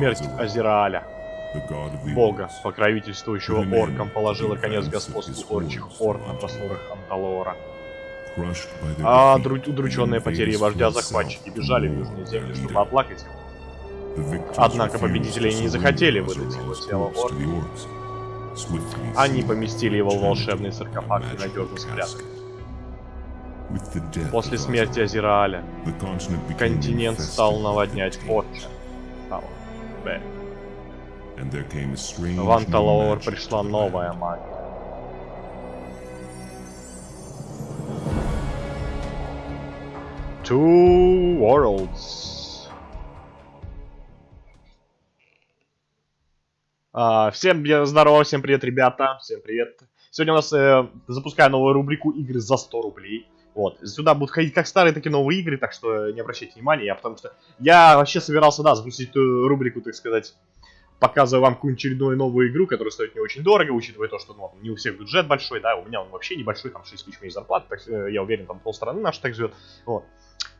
Смерть Азирааля, бога, покровительствующего оркам, положила конец господству орчих орк на просторах Анталора. А удрученные потери вождя захватчики бежали в южные земли, чтобы оплакать его. Однако победители не захотели выдать его тело оркам. Они поместили его в волшебный саркофаг и надежно спрятали. После смерти Азирааля континент стал наводнять Форча. В Анталоор пришла новая магия. Two Worlds. А, всем здорово, всем привет, ребята, всем привет. Сегодня у нас э, запускаю новую рубрику игры за 100 рублей. Вот, сюда будут ходить как старые, так и новые игры, так что не обращайте внимания, я, потому что я вообще собирался, да, запустить эту рубрику, так сказать, показываю вам какую-нибудь очередную новую игру, которая стоит не очень дорого, учитывая то, что ну, не у всех бюджет большой, да, у меня он вообще небольшой, там 6 тысяч зарплат, так, э, я уверен, там полстраны наши так живет, вот.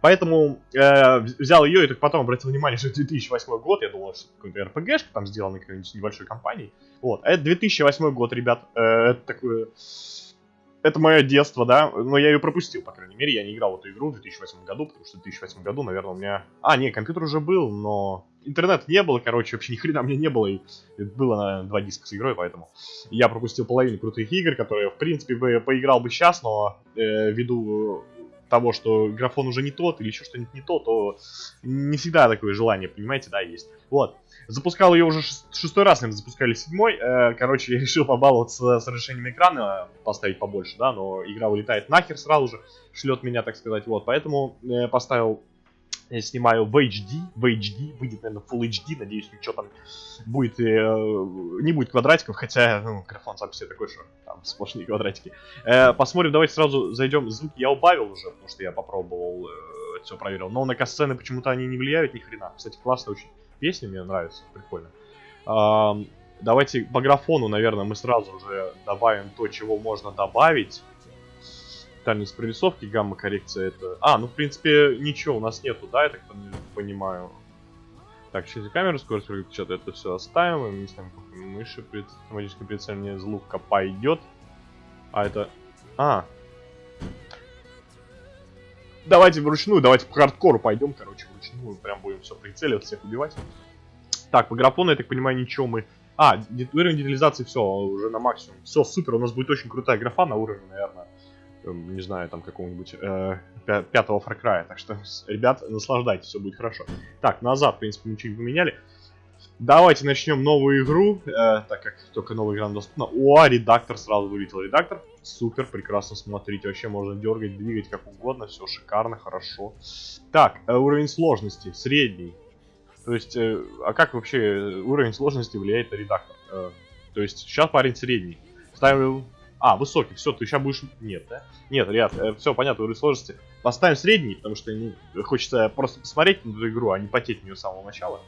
Поэтому э, взял ее и только потом обратил внимание, что 2008 год, я думал, что какой-то RPG там сделан какой-нибудь небольшой компанией. Вот, а это 2008 год, ребят, э, это такое... Это мое детство, да, но я ее пропустил, по крайней мере, я не играл в эту игру в 2008 году, потому что в 2008 году, наверное, у меня... А, не, компьютер уже был, но интернет не было, короче, вообще ни хрена мне не было, и было, на два диска с игрой, поэтому я пропустил половину крутых игр, которые, в принципе, бы поиграл бы сейчас, но э, ввиду того, что графон уже не тот или еще что-нибудь не то, то не всегда такое желание, понимаете, да, есть. Вот. Запускал ее уже шестой раз, наверное, запускали седьмой. Э, короче, я решил побаловаться с разрешением экрана, поставить побольше, да, но игра вылетает нахер сразу же, шлет меня, так сказать, вот. Поэтому э, поставил я снимаю в HD, в HD, выйдет, наверное, Full HD, надеюсь, ничего там будет, э, не будет квадратиков, хотя, ну, графон сам себе такой, что там сплошные квадратики. Э, посмотрим, давайте сразу зайдем, звуки я убавил уже, потому что я попробовал, э, все проверил, но на касцены почему-то они не влияют ни хрена. Кстати, классная очень песня, мне нравится, прикольно. Э, давайте по графону, наверное, мы сразу же добавим то, чего можно добавить дальность прорисовки, гамма-коррекция это... А, ну, в принципе, ничего у нас нету, да, я так понимаю. Так, через камеру, скорость что-то это все оставим, мы ставим мыши, при автоматическое прицеливание из лука пойдет. А это... А. Давайте вручную, давайте по хардкору пойдем, короче, вручную, прям будем все прицеливать, всех убивать. Так, по графону, я так понимаю, ничего мы... А, уровень детализации все, уже на максимум. Все, супер, у нас будет очень крутая графа на уровне, наверное, не знаю, там какого-нибудь э, пятого Cry. Так что, ребят, наслаждайтесь, все будет хорошо. Так, назад, в принципе, ничего не поменяли. Давайте начнем новую игру, э, так как только новая игра доступна. О, редактор, сразу вылетел редактор. Супер, прекрасно смотрите, вообще можно дергать, двигать как угодно, все шикарно, хорошо. Так, э, уровень сложности, средний. То есть, э, а как вообще уровень сложности влияет на редактор? Э, то есть, сейчас парень средний. Ставим а, высокий, все, ты сейчас будешь... Нет, да? Нет, ребят, э, все понятно, уровень сложности. Поставим средний, потому что ну, хочется просто посмотреть на эту игру, а не потеть в нее с самого начала.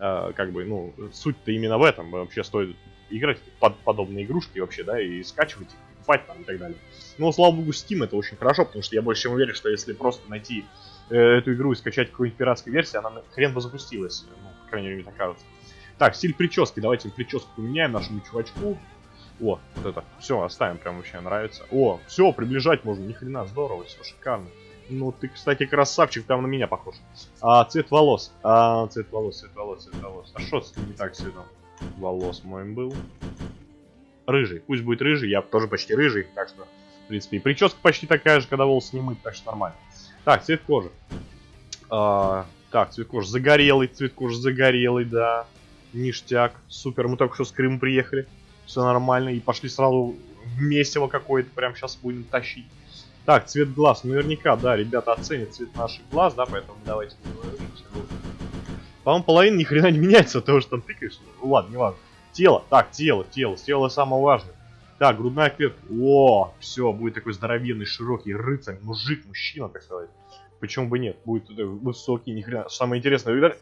Э, как бы, ну, суть-то именно в этом. Вообще стоит играть под подобные игрушки вообще, да, и скачивать их, покупать там и так далее. Ну, слава богу, Steam это очень хорошо, потому что я больше чем уверен, что если просто найти э, эту игру и скачать какую-нибудь пиратскую версию, она хрен бы запустилась. Ну, по крайней мере, мне так кажется. Так, стиль прически. Давайте прическу поменяем нашему чувачку. О, вот это. Все, оставим, прям вообще нравится. О, все, приближать можно, ни хрена, здорово, все шикарно. Ну, ты, кстати, красавчик, там на меня похож. А, цвет волос. А, цвет волос, цвет волос, цвет волос. А что не так цветом волос моим был? Рыжий. Пусть будет рыжий, я тоже почти рыжий, так что, в принципе, и прическа почти такая же, когда волосы не мыть, так что нормально. Так, цвет кожи. А, так, цвет кожи загорелый, цвет кожи загорелый, да. Ништяк. Супер, мы только что с Крыма приехали все нормально, и пошли сразу в месиво какое-то, прям сейчас будем тащить. Так, цвет глаз, наверняка, да, ребята оценят цвет наших глаз, да, поэтому давайте. По-моему, половина ни хрена не меняется от того, что там тыкаешь. Ну ладно, не важно. Тело, так, тело, тело, тело самое важное. Так, грудная клетка. О, все, будет такой здоровенный, широкий рыцарь, мужик, мужчина, так сказать. Почему бы нет? Будет высокий, ни хрена. Самое интересное,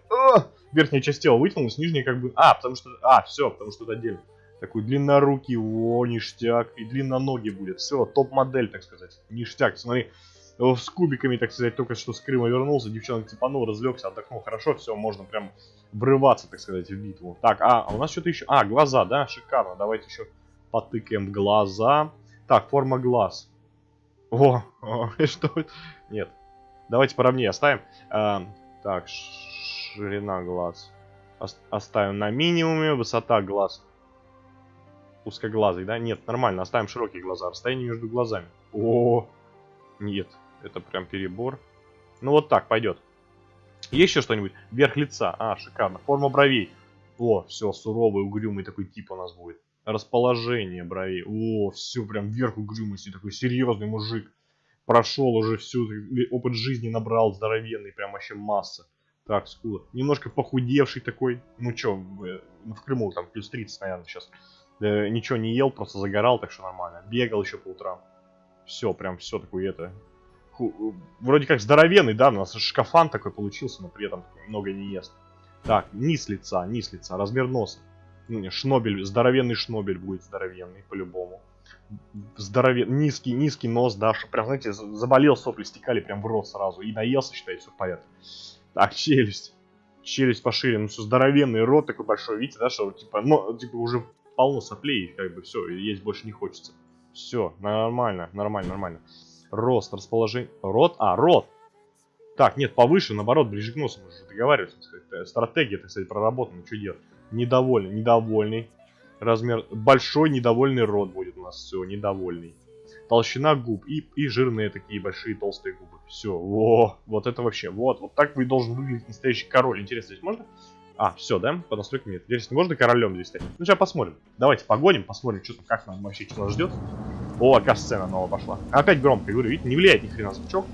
верхняя часть тела вытянулась, нижняя как бы... А, потому что... А, все, потому что это отдельно. Такой длиннорукий, о, ништяк. И длинноногий будет. Все, топ-модель, так сказать. Ништяк. Смотри, э, с кубиками, так сказать, только что с Крыма вернулся, девчонок цепанул, разлегся, отдохнул хорошо, все, можно прям врываться, так сказать, в битву. Так, а, а у нас что-то еще... А, глаза, да, шикарно, давайте еще потыкаем глаза. Так, форма глаз. О что это? Нет. Давайте поровнее оставим. А, так, ширина глаз. Оставим на минимуме. Высота глаз. Узкоглазый, да? Нет, нормально. Оставим широкие глаза. Расстояние между глазами. О, нет. Это прям перебор. Ну вот так пойдет. Есть еще что-нибудь? Верх лица. А, шикарно. Форма бровей. О, все, суровый, угрюмый такой тип у нас будет. Расположение бровей. О, все, прям вверх угрюмости. Такой серьезный мужик. Прошел уже всю, опыт жизни набрал здоровенный, прям вообще масса. Так, скула. Немножко похудевший такой. Ну что, в, в Крыму там плюс 30, наверное, сейчас. Э, ничего не ел, просто загорал, так что нормально. Бегал еще по утрам. Все, прям все такое это. Ху, вроде как здоровенный, да, у нас шкафан такой получился, но при этом много не ест. Так, низ лица, низ лица, размер носа. Ну, шнобель, здоровенный шнобель будет здоровенный, по-любому. Здоровенный, низкий, низкий нос, да, что прям, знаете, заболел, сопли стекали прям в рот сразу. И наелся, считай, все в порядке. Так, челюсть. Челюсть пошире, ну все, здоровенный рот такой большой, видите, да, что, типа, ну, типа, уже полно соплей, как бы, все, есть больше не хочется. Все, нормально, нормально, нормально. Рост, расположение, рот, а, рот. Так, нет, повыше, наоборот, ближе к носу, мы же договаривались, стратегия, так сказать, проработана, что делать. Недовольный, недовольный. Размер, большой недовольный рот будет у нас, все, недовольный. Толщина губ и, и жирные такие большие толстые губы. Все, во, вот это вообще, вот, вот так вы должен выглядеть настоящий король. Интересно, здесь можно? А, все, да? По настройкам нет. Интересно, можно королем здесь стать? Ну, сейчас посмотрим. Давайте погоним, посмотрим, что как нам вообще, что нас ждет. О, какая сцена новая пошла. Опять громко, говорю, видите, не влияет ни хрена звучок.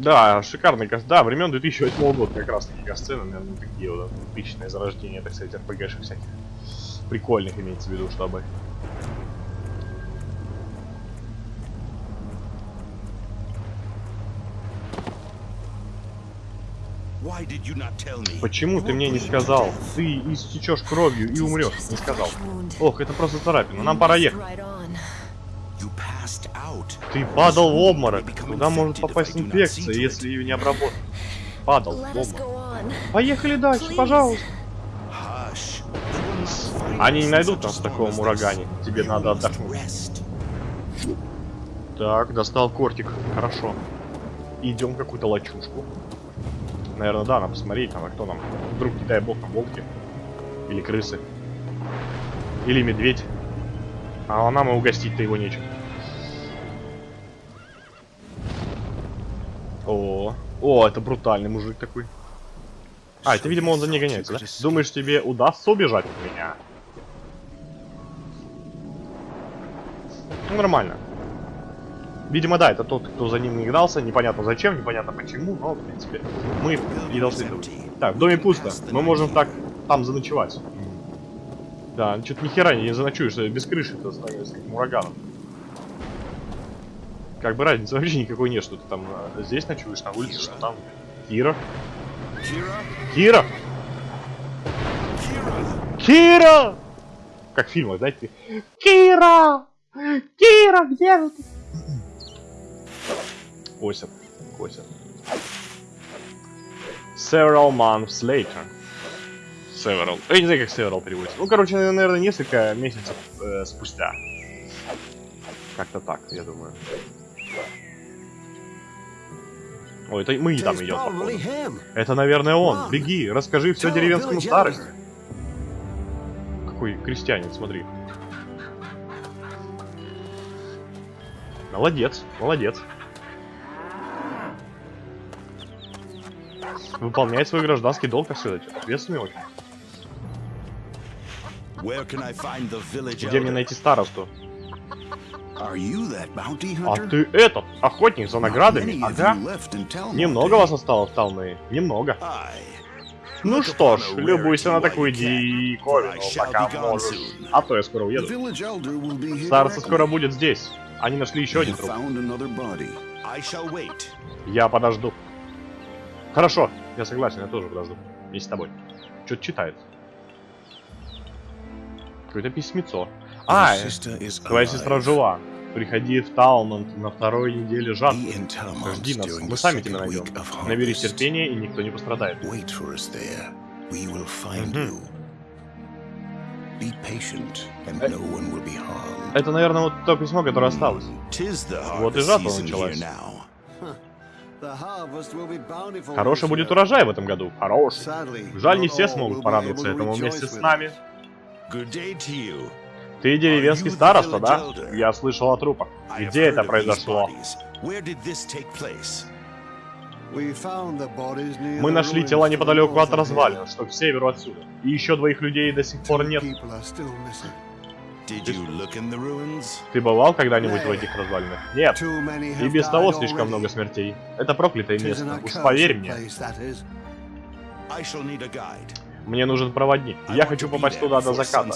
Да, шикарный каст. Да, времен 2008 года как раз таки касцены, наверное, такие вот типичные зарождения, так сказать, РПГшек всяких. Прикольных имеется в виду, чтобы. Почему ты мне не сказал? Ты истечешь кровью и умрешь. Не сказал. Ох, это просто царапина. Нам пора ехать. Ты падал в обморок. Туда может попасть инфекция, если ее не обработать. Падал в обморок. Поехали дальше, пожалуйста. Они не найдут нас в таком урагане. Тебе надо отдохнуть. Так, достал кортик. Хорошо. Идем какую-то лачушку. Наверное, да, надо посмотреть, там, а кто нам. Вдруг, не дай бог, там волки. Или крысы. Или медведь. А нам и угостить-то его нечем. О, о, это брутальный мужик такой. А, это, видимо, он за ней гоняется, да? Думаешь, тебе удастся убежать от меня? Ну, нормально. Видимо, да, это тот, кто за ним не гнался. Непонятно зачем, непонятно почему, но, в принципе, мы не должны... Так, в доме пусто. Мы можем так там заночевать. Да, что-то нихера не заночуешь, без крыши-то становится как ураганом. Как бы разницы вообще никакой нет, что ты там а, здесь ночуешь, на улице, что там. Кира. Кира! Кира! Как в фильмах, знаете? Кира! Кира, где ты? Косят, косят. Several months later. Several. Я не знаю, как several переводится. Ну, короче, наверное, несколько месяцев э, спустя. Как-то так, я думаю. Ой, это мы там идем. Это, наверное, он. Беги, расскажи все деревенскому старости. Какой крестьянин, смотри. Молодец, молодец. Выполняет свой гражданский долг, как сказать. Ответственный очень. Где мне найти старосту? А ты этот, охотник за наградами? Ага. Немного вас осталось в Талмее? Немного. Ну что ж, любуйся на такую диковину, пока можешь. А то я скоро уеду. Староста скоро будет здесь. Они нашли еще один труп. Я подожду. Хорошо, я согласен, я тоже подожду. Вместе с тобой. Что-то читает. Какое-то письмецо. А, твоя сестра жива. Приходи в Талмонт на второй неделе Talmont Жди нас, мы сами тебя найдем. harvest. терпения, и никто не пострадает. Э-. Это, наверное, вот то письмо, которое осталось. Вот и жатва началась. Хороший будет урожай в этом году. Хороший. Жаль, не все смогут порадоваться этому вместе с нами. Good day to you. Ты деревенский староста, да? Я слышал о трупах. Где это произошло? Мы нашли тела неподалеку от развалин, что к северу отсюда. И еще двоих людей до сих пор нет. Ты бывал когда-нибудь в этих развалинах? Нет. И без того слишком много смертей. Это проклятое место. Уж поверь мне. Мне нужен проводник. Я хочу попасть туда до заката.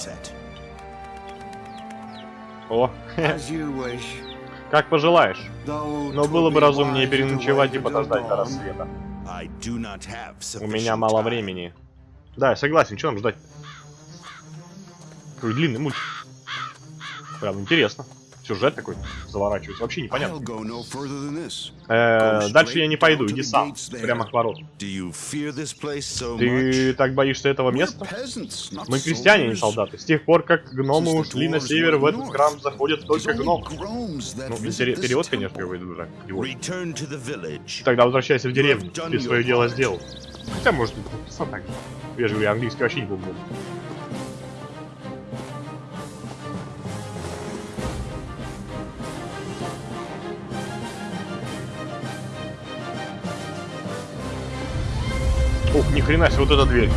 О, как пожелаешь. Но было бы разумнее переночевать и подождать до рассвета. У меня мало времени. Да, я согласен, что нам ждать? Какой длинный мультик. Прям интересно. Сюжет такой заворачивается. Вообще непонятно. Э, дальше я не пойду, иди сам. Прямо к воротам. Ты так боишься этого места? Мы крестьяне, а не солдаты. С тех пор, как гномы ушли на север, в этот храм заходят только гномы. Ну, перевод, конечно, какой дурак. Тогда возвращайся в деревню. Ты свое дело сделал. Хотя, может, написано так. Я же говорю, английский вообще не помню. Хрена себе, вот эта дверь.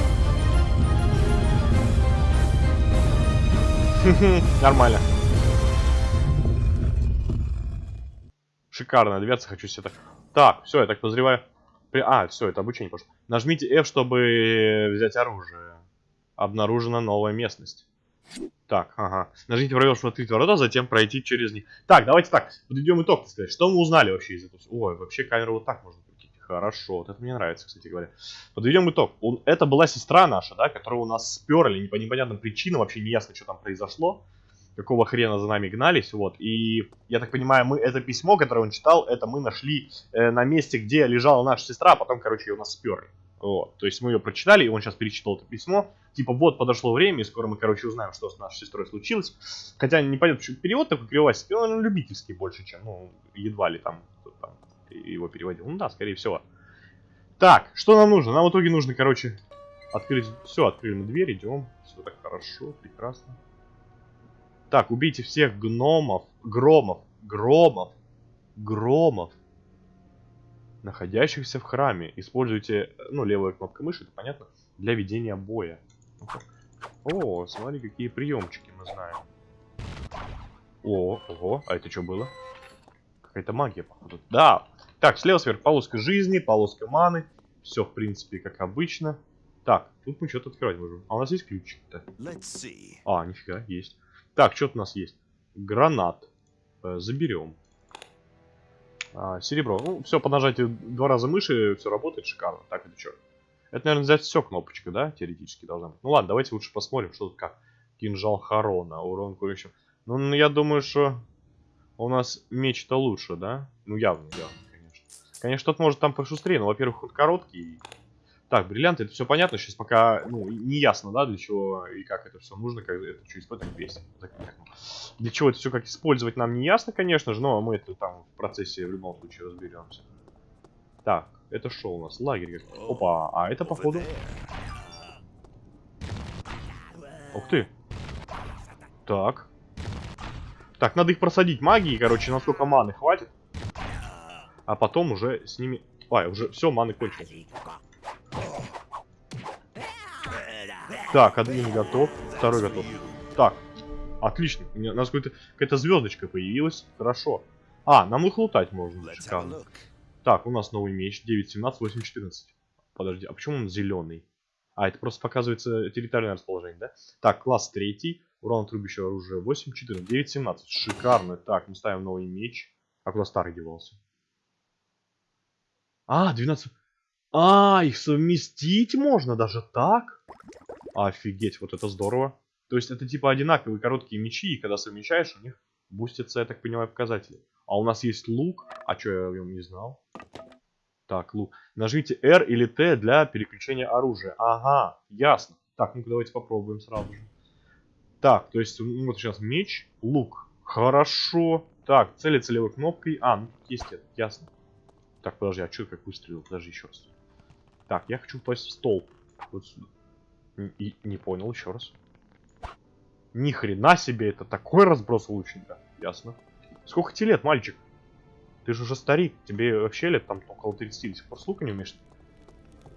Нормально. Шикарная дверца, хочу себе так. Так, все, я так подозреваю. При- А, все, это обучение пошло. Нажмите F, чтобы взять оружие. Обнаружена новая местность. Так, ага. Нажмите пробел, чтобы открыть ворота, затем пройти через них. Так, давайте так. Подведем итог, так сказать. Что мы узнали вообще из этого? Ой, вообще камеру вот так можно. Хорошо, вот это мне нравится, кстати говоря. Подведем итог. Он- Это была сестра наша, да, которую у нас сперли не по непонятным причинам, вообще не ясно, что там произошло. Какого хрена за нами гнались, вот. И, я так понимаю, мы это письмо, которое он читал, это мы нашли э, на месте, где лежала наша сестра, а потом, короче, ее у нас сперли. Вот. То есть мы ее прочитали, и он сейчас перечитал это письмо. Типа, вот, подошло время, и скоро мы, короче, узнаем, что с нашей сестрой случилось. Хотя непонятно, почему перевод такой кривовастый, он любительский больше, чем, ну, едва ли там, там его переводил. Ну да, скорее всего. Так, что нам нужно? Нам в итоге нужно, короче, открыть... Все, открыли мы дверь, идем. Все так хорошо, прекрасно. Так, убейте всех гномов, громов, громов, громов, находящихся в храме. Используйте, ну, левая кнопка мыши, это понятно, для ведения боя. О, смотри, какие приемчики мы знаем. О, ого, а это что было? Какая-то магия, походу. Да. Так, слева сверху полоска жизни, полоска маны. Все, в принципе, как обычно. Так, тут мы что-то открывать можем. А у нас есть ключик-то? А, нифига, есть. Так, что у нас есть? Гранат. Э, заберем. А, серебро. Ну, все, по нажатию два раза мыши, все работает шикарно. Так, это что? Это, наверное, взять все кнопочка, да? Теоретически должна быть. Ну ладно, давайте лучше посмотрим, что тут как. Кинжал Харона, урон курящим. Ну, я думаю, что у нас меч-то лучше, да? Ну, явно, явно, конечно. Тот может там пошустрее, но, во-первых, он короткий. Так, бриллианты, это все понятно, сейчас пока, ну, не ясно, да, для чего и как это все нужно, как это что использовать, 200. Для чего это все как использовать нам не ясно, конечно же, но мы это там в процессе в любом случае разберемся. Так, это что у нас? Лагерь. Опа, а это походу... Ух ты. Так. Так, надо их просадить магией, короче, насколько маны хватит. А потом уже с ними... А, уже все, маны кончились. Так, один готов, второй готов. Так, отлично. У меня- у нас какая-то звездочка появилась. Хорошо. А, нам их лутать можно. Шикарно. Так, у нас новый меч. 9.17, 8.14. Подожди, а почему он зеленый? А, это просто показывается территориальное расположение, да? Так, класс третий. Урон от рубящего оружия 8.14. 9.17. Шикарно. Так, мы ставим новый меч. А куда старый девался? А, 12. А, их совместить можно даже так? Офигеть, вот это здорово. То есть это типа одинаковые короткие мечи, и когда совмещаешь, у них Бустятся, я так понимаю, показатели. А у нас есть лук. А что я о нем не знал? Так, лук. Нажмите R или T для переключения оружия. Ага, ясно. Так, ну-ка давайте попробуем сразу же. Так, то есть ну, вот сейчас меч, лук. Хорошо. Так, целиться левой кнопкой. А, ну есть это, ясно. Так, подожди, а что как выстрелил? Подожди еще раз. Так, я хочу попасть в столб. Вот сюда. И, не понял, еще раз. Ни хрена себе, это такой разброс лучника. Ясно. Сколько тебе лет, мальчик? Ты же уже старик. Тебе вообще лет там около 30. До сих пор с лука не умеешь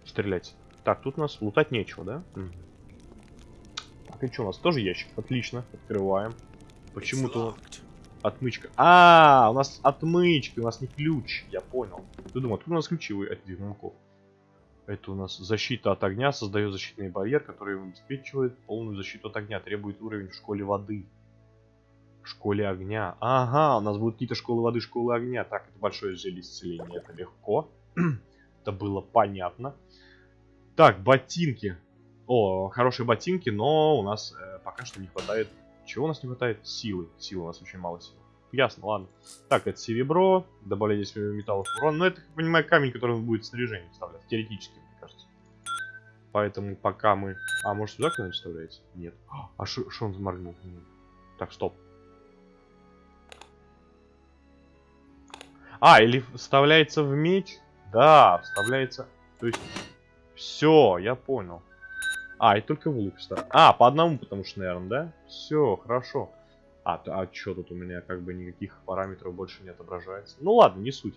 стрелять. Так, тут у нас лутать нечего, да? Угу. Так, и что у нас? Тоже ящик. Отлично. Открываем. Почему-то отмычка. А, у нас отмычка, у нас не ключ. Я понял. Ты думал, тут у нас ключевые от замков. Это у нас защита от огня, создает защитный барьер, который обеспечивает полную защиту от огня, требует уровень в школе воды. В школе огня. Ага, у нас будут какие-то школы воды, школы огня. Так, это большое зелье исцеления, это легко. это было понятно. Так, ботинки. О, хорошие ботинки, но у нас э, пока что не хватает... Чего у нас не хватает? Силы. Силы, у нас очень мало сил. Ясно, ладно. Так, это серебро, добавление здесь металлов урон. Но это, как понимаю, камень, который будет снаряжение вставлять. Теоретически, мне кажется. Поэтому пока мы... А, может сюда кто-нибудь вставляется? Нет. А что он заморгнул? Так, стоп. А, или вставляется в меч? Да, вставляется... То есть... Все, я понял. А, и только в лук вставляется. А, по одному, потому что, наверное, да? Все, хорошо. А, а что тут у меня как бы никаких параметров больше не отображается? Ну ладно, не суть.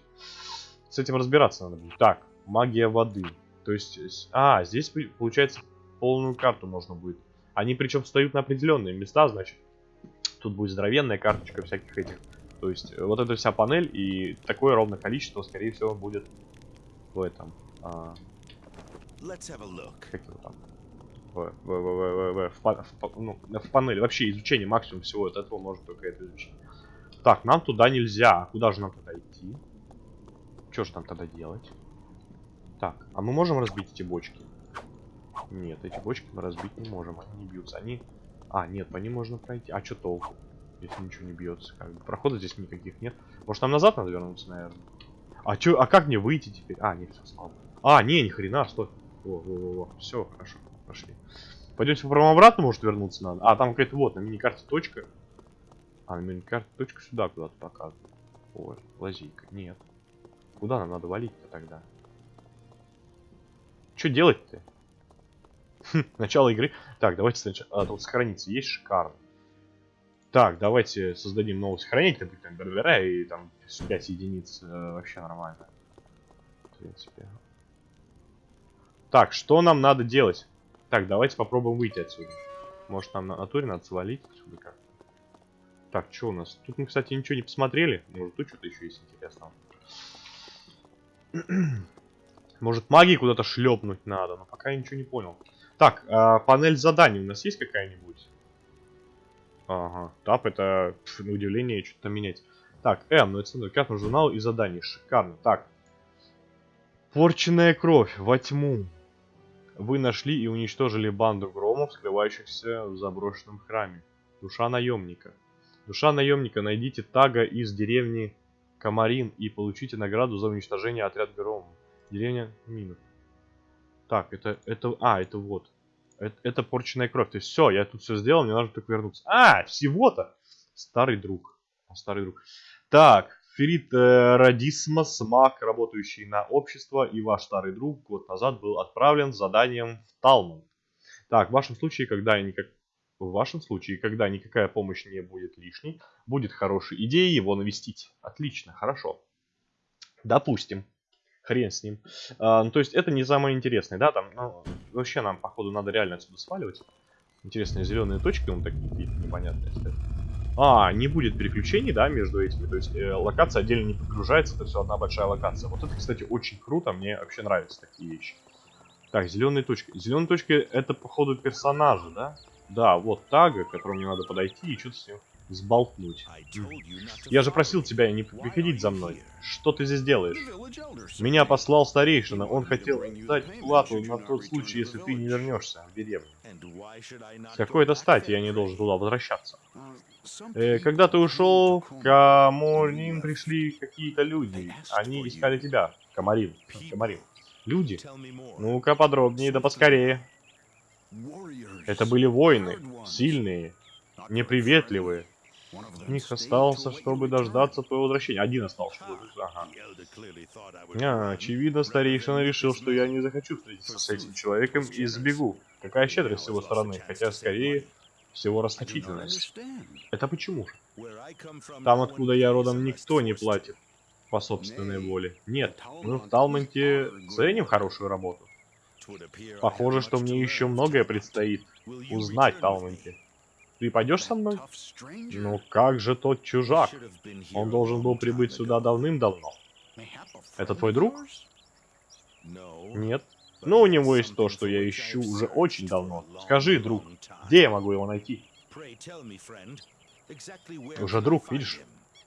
С этим разбираться надо будет. Так, магия воды. То есть, а, здесь получается полную карту можно будет. Они причем встают на определенные места, значит. Тут будет здоровенная карточка всяких этих. То есть, э, вот эта вся панель и такое ровное количество, скорее всего, будет в этом. А... Как его там? В, в, в, в, в, в, ну, в панели. Вообще изучение максимум всего от этого может только это изучить. Так, нам туда нельзя. А куда же нам тогда идти? Что же нам тогда делать? Так, а мы можем разбить эти бочки? Нет, эти бочки мы разбить не можем. Они не бьются. Они... А, нет, по ним можно пройти. А что толку? Если ничего не бьется. Как бы. Прохода здесь никаких нет. Может нам назад надо вернуться, наверное? А чё, а как мне выйти теперь? А, нет, все, слава. А, не, ни хрена, стой. Во, во, во, во. Все, хорошо пошли. Пойдемте попробуем обратно, может вернуться надо. А, там какая-то вот, на миникарте точка. А, на миникарте точка сюда куда-то показывает. Ой, лазейка. Нет. Куда нам надо валить-то тогда? Что делать-то? Хм, начало игры. Так, давайте сначала... А, тут сохраниться есть шикарно. Так, давайте создадим новый сохранитель, например, бербера, и там 5 единиц э, вообще нормально. В принципе. Так, что нам надо делать? Так, давайте попробуем выйти отсюда. Может, нам на натуре надо свалить отсюда как Так, что у нас? Тут мы, кстати, ничего не посмотрели. Может, тут что-то еще есть интересного. Может, магии куда-то шлепнуть надо, но пока я ничего не понял. Так, а, панель заданий у нас есть какая-нибудь? Ага, тап это, пф, удивление, что-то менять. Так, М, ну это карту журнал и заданий. Шикарно. Так. Порченная кровь во тьму. Вы нашли и уничтожили банду громов, скрывающихся в заброшенном храме. Душа наемника. Душа наемника, найдите тага из деревни Камарин и получите награду за уничтожение отряд громов. Деревня Минов. Так, это, это, а, это вот. Это, это порченная кровь. То есть все, я тут все сделал, мне нужно только вернуться. А, всего-то! Старый друг. Старый друг. Так, Ферит э, Радисмас, маг, работающий на общество, и ваш старый друг год назад был отправлен с заданием в Талман. Так, в вашем случае, когда никак... В вашем случае, когда никакая помощь не будет лишней, будет хорошей идеей его навестить. Отлично, хорошо. Допустим. Хрен с ним. А, ну, то есть, это не самое интересное, да? Там, ну, вообще нам, походу, надо реально отсюда сваливать. Интересные зеленые точки, он такие непонятные стоят. А, не будет переключений, да, между этими. То есть э, локация отдельно не подгружается, это все одна большая локация. Вот это, кстати, очень круто, мне вообще нравятся такие вещи. Так, зеленые точки. Зеленые точки это, походу, персонажи, да? Да, вот тага, к которому мне надо подойти и что-то с ним сболтнуть. Я же просил тебя не приходить за мной. Что ты здесь делаешь? Меня послал старейшина. Он хотел дать плату на тот случай, если ты не вернешься в деревню. С какой-то стати я не должен туда возвращаться? Э, когда ты ушел, к Каморнин пришли какие-то люди. Они искали тебя. Камарин. Камарин. Люди? Ну-ка подробнее, да поскорее. Это были воины. Сильные. Неприветливые. У них остался, чтобы дождаться твоего возвращения. Один остался. Ага. А, очевидно, старейшина решил, что я не захочу встретиться с этим человеком и сбегу. Какая щедрость с его стороны, хотя скорее всего расточительность. Это почему же? Там, откуда я родом, никто не платит по собственной воле. Нет, мы в Талмонте ценим хорошую работу. Похоже, что мне еще многое предстоит узнать Талмонте. Ты пойдешь со мной? Ну как же тот чужак? Он должен был прибыть сюда давным-давно. Это твой друг? Нет. Но у него есть то, что я ищу уже очень давно. Скажи, друг, где я могу его найти? Уже друг, видишь?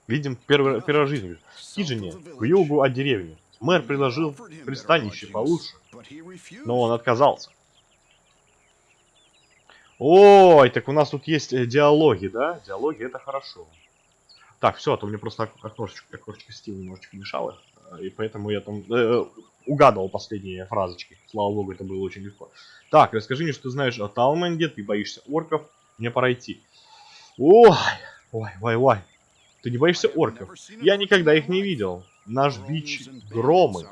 Видим первый, первый. В Хижине, к югу от деревни. Мэр предложил пристанище получше, но он отказался. Ой, так у нас тут есть э, диалоги, да? Диалоги это хорошо. Так, все, а то мне просто ок- окошечко, окошечко Стива немножечко мешало. э, И поэтому я там э, угадывал последние фразочки. Слава богу, это было очень легко. Так, расскажи мне, что ты знаешь о Талменде, ты боишься орков, мне пора идти. Ой, ой, ой, ой. Ты не боишься орков? Я никогда их не видел. Наш бич — громы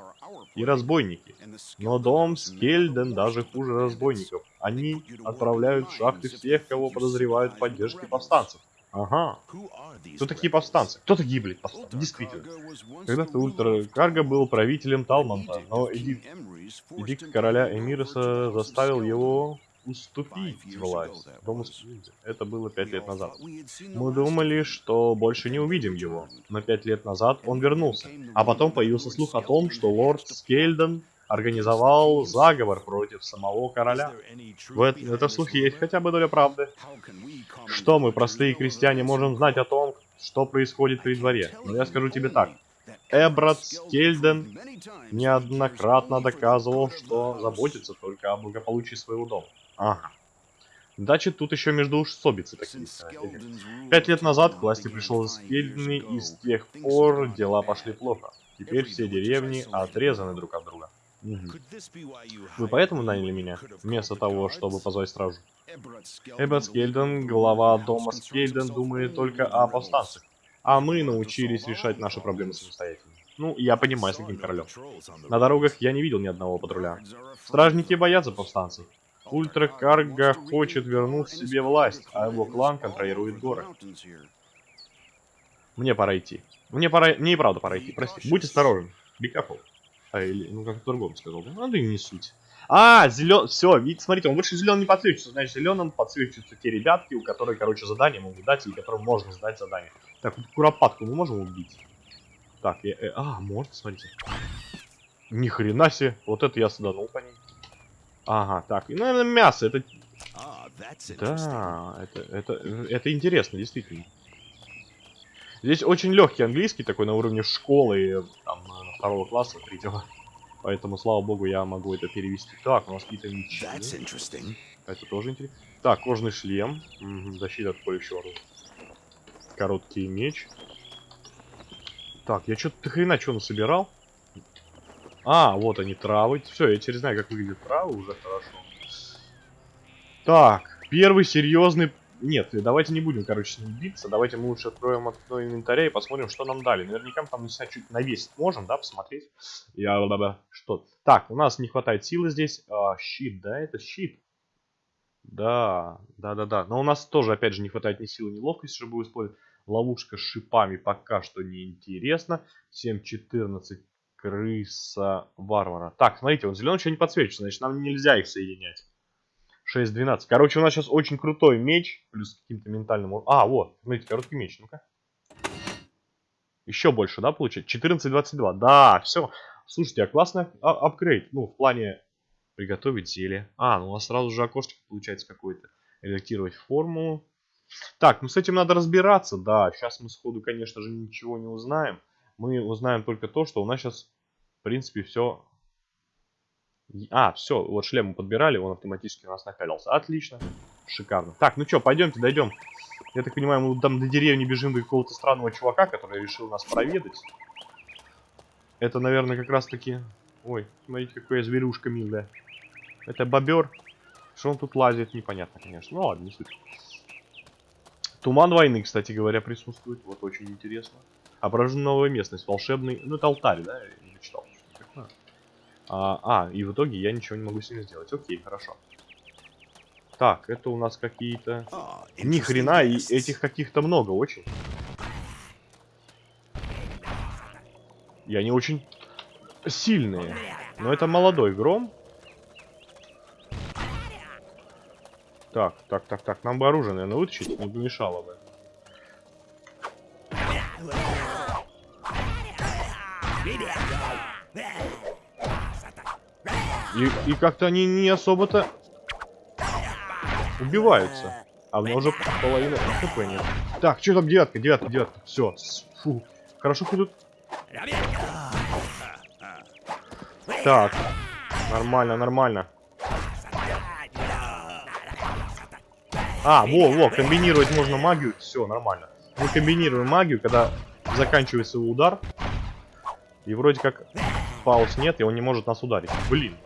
и разбойники. Но дом Скельден даже хуже разбойников. Они отправляют в шахты всех, кого подозревают в поддержке повстанцев. Ага. Кто такие повстанцы? Кто такие, блядь, повстанцы? Действительно. Когда-то Ультра Карго был правителем Талманта, но эдикт, эдикт короля Эмироса заставил его уступить власть. Это было пять лет назад. Мы думали, что больше не увидим его, но пять лет назад он вернулся. А потом появился слух о том, что лорд Скельден организовал заговор против самого короля. В эт- в этом слухе есть хотя бы доля правды. Что мы, простые крестьяне, можем знать о том, что происходит при дворе? Но я скажу тебе так. Эбрат Скельден неоднократно доказывал, что заботится только о благополучии своего дома. Ага. Значит, тут еще междоусобицы такие. Пять лет назад к власти пришел Скельден, и с тех пор дела пошли плохо. Теперь все деревни отрезаны друг от друга. Мгм. Вы поэтому наняли меня? Вместо того, чтобы позвать стражу. Эббот Скельден, глава дома Скельден, думает только о повстанцах. А мы научились решать наши проблемы самостоятельно. Ну, я понимаю, с каким королем. На дорогах я не видел ни одного патруля. Стражники боятся повстанцев. Ультра Карга хочет вернуть себе власть, а его клан контролирует горы. Мне пора идти. Мне пора... Мне и правда пора идти, прости. Будь осторожен. Be careful. А, или, ну, как по-другому сказал. да? Ну, да и не суть. А, зелен... Все, видите, смотрите, он больше зеленым не подсвечивается. Значит, зеленым подсвечиваются те ребятки, у которых, короче, задание могут дать, или которым можно сдать задание. Так, вот куропатку мы можем убить? Так, я, э, а, можно, смотрите. Ни хрена себе. Вот это я саданул по ней. Ага, так, и, наверное, мясо. Это, да, это, это, это интересно, действительно. Здесь очень легкий английский, такой на уровне школы, там, на второго класса, третьего. Поэтому, слава богу, я могу это перевести. Так, у нас какие-то мечи. Это тоже интересно. Так, кожный шлем. Мгм, защита от колющего оружия. Короткий меч. Так, я что-то хрена что насобирал. А, вот они, травы. Все, я теперь знаю, как выглядят травы, уже хорошо. Так, первый серьезный... Нет, давайте не будем, короче, с ним биться. Давайте мы лучше откроем окно инвентаря и посмотрим, что нам дали. Наверняка мы там, не знаю, чуть навесить можем, да, посмотреть. Я... ла-ла-ла, Что? Так, у нас не хватает силы здесь. А, щит, да, это щит. Да, да-да-да. Но у нас тоже, опять же, не хватает ни силы, ни ловкости, чтобы использовать. Ловушка с шипами пока что не интересно. 7-14 крыса варвара. Так, смотрите, он зеленый еще не подсвечивается, значит нам нельзя их соединять. 6-12. Короче, у нас сейчас очень крутой меч, плюс каким-то ментальным... А, вот, смотрите, короткий меч, ну-ка. Еще больше, да, получить? 14-22. Да, все. Слушайте, а классный а- апгрейд. Ну, в плане приготовить зелье. А, ну у нас сразу же окошечко получается какое-то. Редактировать форму. Так, ну с этим надо разбираться. Да, сейчас мы сходу, конечно же, ничего не узнаем. Мы узнаем только то, что у нас сейчас, в принципе, все... А, все, вот шлем мы подбирали, он автоматически у нас напялился. Отлично, шикарно. Так, ну что, пойдемте, дойдем Я так понимаю, мы там до деревни бежим до какого-то странного чувака, который решил нас проведать. Это, наверное, как раз таки... Ой, смотрите, какая зверюшка милая. Это бобер. Что он тут лазит, непонятно, конечно. Ну ладно, не суть. Туман войны, кстати говоря, присутствует. Вот очень интересно. Ображена новая местность, волшебный... Ну, это алтарь, да? Я не читал. А, а, и в итоге я ничего не могу с ним сделать. Окей, хорошо. Так, это у нас какие-то... Ah, Ни хрена, и этих каких-то много очень. И они очень сильные. Но это молодой гром. Так, так, так, так. Нам бы оружие, наверное, вытащить. Не помешало бы. И, и как-то они не особо-то убиваются. А у меня уже половина хп нет. Так, что там девятка, девятка, девятка. Все. Фу. Хорошо хоть. Так. Нормально, нормально. А, во, во, комбинировать можно магию. Все, нормально. Мы комбинируем магию, когда заканчивается удар. И вроде как пауз нет, и он не может нас ударить. Блин.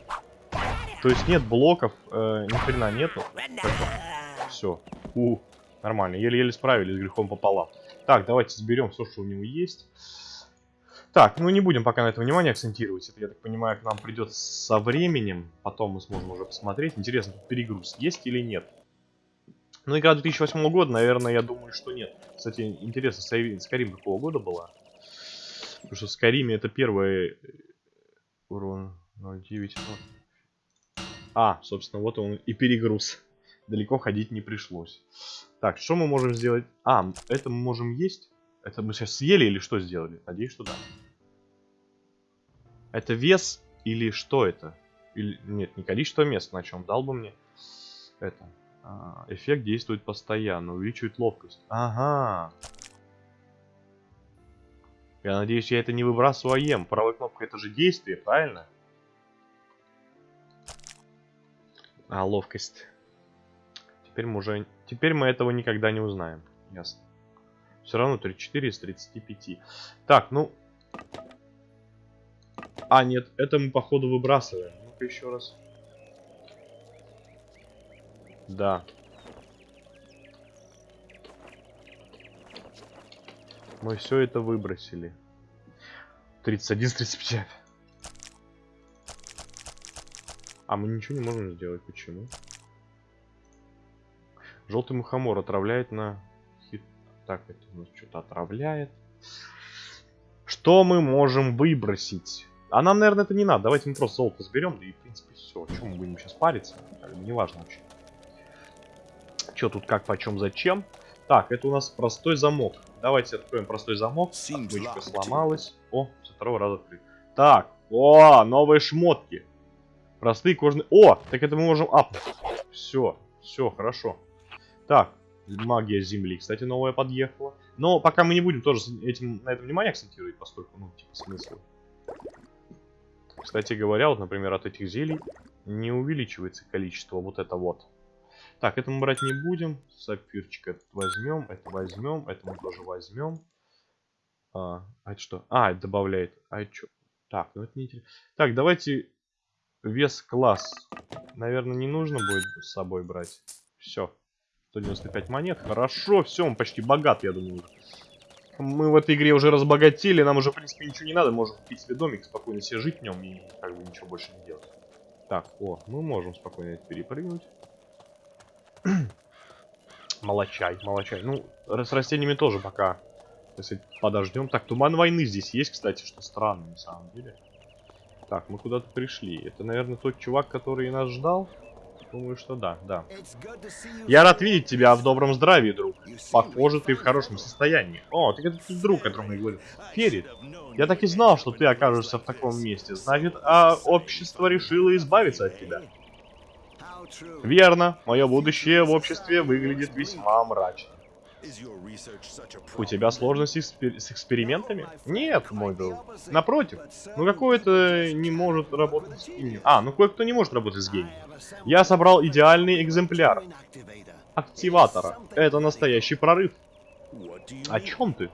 То есть нет блоков, э, ни хрена нету. Все. У, нормально. Еле-еле справились с грехом пополам. Так, давайте сберем все, что у него есть. Так, ну не будем пока на это внимание акцентировать. Это, я так понимаю, к нам придет со временем. Потом мы сможем уже посмотреть. Интересно, перегруз есть или нет. Ну, игра 2008 года, наверное, я думаю, что нет. Кстати, интересно, Скайрим какого года была? Потому что в Скайриме это первый урон 0.9. А, собственно, вот он и перегруз. Далеко ходить не пришлось. Так, что мы можем сделать? А, это мы можем есть? Это мы сейчас съели или что сделали? Надеюсь, что да. Это вес или что это? Или нет, не количество мест, на чем дал бы мне. Это. а, эффект действует постоянно, увеличивает ловкость. Ага. Я надеюсь, я это не выбрасываю, а ем. Правая кнопка это же действие, правильно? А, ловкость. Теперь мы уже... Теперь мы этого никогда не узнаем. Ясно. Все равно 34 из 35. Так, ну... А, нет, это мы походу выбрасываем. Ну-ка еще раз. Да. Мы все это выбросили. 31 из 35. А мы ничего не можем сделать. Почему? Желтый мухомор отравляет на хит. Так, это у нас что-то отравляет. Что мы можем выбросить? А нам, наверное, это не надо. Давайте мы просто золото сберем, да и, в принципе, все. Чем мы будем сейчас париться? Бы Неважно вообще. Что тут, как, почем, зачем? Так, это у нас простой замок. Давайте откроем простой замок. Отмычка сломалась. О, со второго раза открыть. Так, о, новые шмотки. Простые кожаные... О, так это мы можем апнуть. Все, все, хорошо. Так, магия земли, кстати, новая подъехала. Но пока мы не будем тоже этим, на этом внимание акцентировать, поскольку, ну, типа, смысл. Кстати говоря, вот, например, от этих зелий не увеличивается количество вот это вот. Так, это мы брать не будем. Сапфирчик этот возьмем, это возьмем, это мы тоже возьмем. А, а это что? А, это добавляет. А это что? Так, ну это не интересно. Так, давайте вес класс. Наверное, не нужно будет с собой брать. Все. 195 монет. Хорошо, все, он почти богат, я думаю. Мы в этой игре уже разбогатели, нам уже, в принципе, ничего не надо. Можем купить себе домик, спокойно себе жить в нем и как бы ничего больше не делать. Так, о, мы можем спокойно перепрыгнуть. Молочай, молочай. Ну, с растениями тоже пока, если подождем. Так, туман войны здесь есть, кстати, что странно на самом деле. Так, мы куда-то пришли. Это, наверное, тот чувак, который нас ждал? Думаю, что да, да. Я рад видеть тебя в добром здравии, друг. Похоже, ты в хорошем состоянии. О, так это тот друг, о котором я говорил. Ферит, я так и знал, что ты окажешься в таком месте. Значит, а общество решило избавиться от тебя. Верно, мое будущее в обществе выглядит весьма мрачно. У тебя сложности с, экспер- с экспериментами? Нет, мой друг. Напротив, ну какой-то не может работать с гением. А, ну кое-кто не может работать с гением. Я собрал идеальный экземпляр. активатора. Это настоящий прорыв. О чем ты?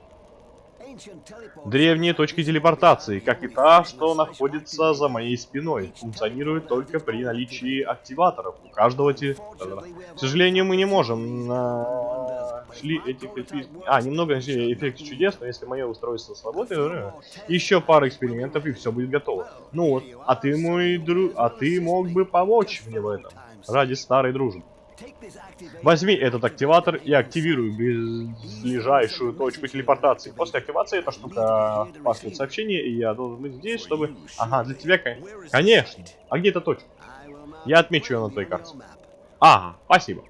Древние точки телепортации, как и та, что находится за моей спиной, функционируют только при наличии активаторов. У каждого те... К сожалению, мы не можем нашли этих эффектов... А, немного нашли эффект чудес, но если мое устройство свободное, еще пара экспериментов и все будет готово. Ну вот, а ты мой друг... А ты мог бы помочь мне в этом. Ради старой дружбы. Возьми этот активатор и активируй ближайшую точку телепортации. После активации эта штука паскает сообщение, и я должен быть здесь, чтобы... Ага, для тебя, кон- конечно. А где эта точка? Я отмечу ее на твоей карте. Ага, спасибо.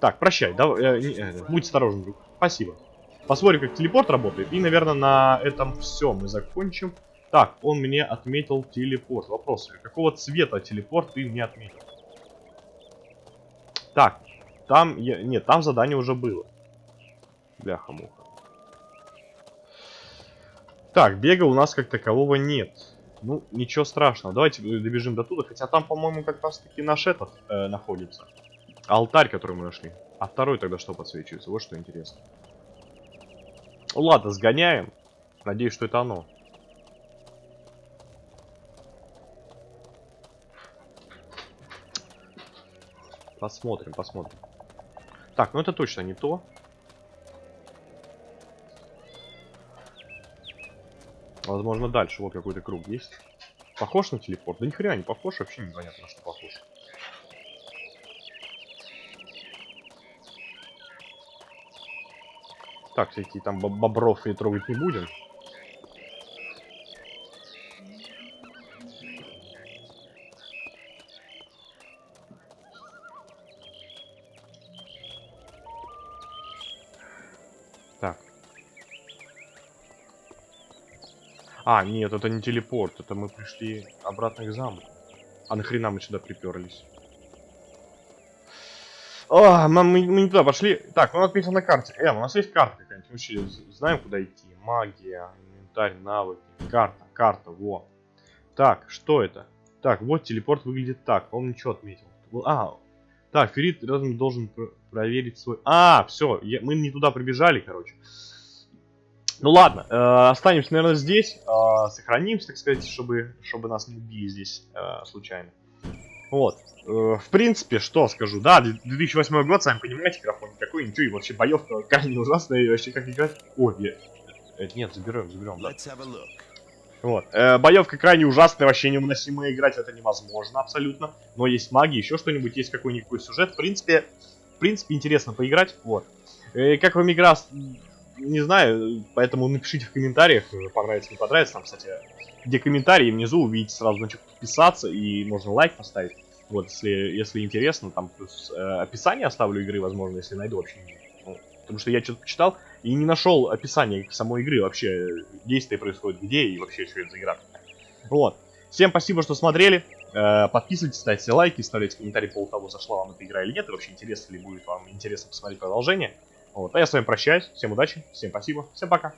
Так, прощай, давай, э, э, будь осторожен, друг. Спасибо. Посмотрим, как телепорт работает. И, наверное, на этом все мы закончим. Так, он мне отметил телепорт. Вопрос, какого цвета телепорт ты мне отметил? Так, там... Я... Нет, там задание уже было. Бляха-муха. Так, бега у нас как такового нет. Ну, ничего страшного. Давайте добежим до туда. Хотя там, по-моему, как раз таки наш этот э, находится. Алтарь, который мы нашли. А второй тогда что подсвечивается? Вот что интересно. Ладно, сгоняем. Надеюсь, что это оно. Посмотрим, посмотрим. Так, ну это точно не то. Возможно, дальше. Вот какой-то круг есть. Похож на телепорт? Да ни хрена не похож, вообще непонятно, на что похож. Так, всякие там боб- бобров и трогать не будем. А, нет, это не телепорт, это мы пришли обратно к замку. А нахрена мы сюда приперлись? О, мы, мы- мы не туда пошли. Так, ну отметил на карте. Эм, у нас есть карта какая-нибудь. Вообще знаем, куда идти. Магия, инвентарь, навыки. Карта, карта, во. Так, что это? Так, вот телепорт выглядит так. Он ничего отметил. А, так, Ферит рядом должен пр- проверить свой... А, все, мы не туда прибежали, короче. Ну ладно, э, останемся, наверное, здесь. э, сохранимся, так сказать, чтобы, чтобы нас не убили здесь э, случайно. Вот. Э, в принципе, что скажу. Да, 2008 год, сами понимаете, графон никакой, ничего, и вообще боевка крайне ужасная, и вообще как играть. Ой, я... э, нет, заберем, заберем, да. Вот. Э, боевка крайне ужасная, вообще невыносимая, играть это невозможно абсолютно. Но есть магия, еще что-нибудь, есть какой-никакой сюжет. В принципе, в принципе, интересно поиграть. Вот. Э, как вам игра, не знаю, поэтому напишите в комментариях, э, понравится, не понравится. Там, кстати, где комментарии, внизу увидите сразу, значит, подписаться, и можно лайк поставить. Вот, если, если интересно, там плюс э, описание оставлю игры, возможно, если найду вообще. Ну, потому что я что-то почитал и не нашел описания самой игры, вообще действие происходит где и вообще что это за игра. Вот. Всем спасибо, что смотрели. Э, подписывайтесь, ставьте лайки, оставляйте комментарии по поводу того, зашла вам эта игра или нет, и вообще интересно ли будет вам интересно посмотреть продолжение. Вот. А я с вами прощаюсь. Всем удачи, всем спасибо, всем пока.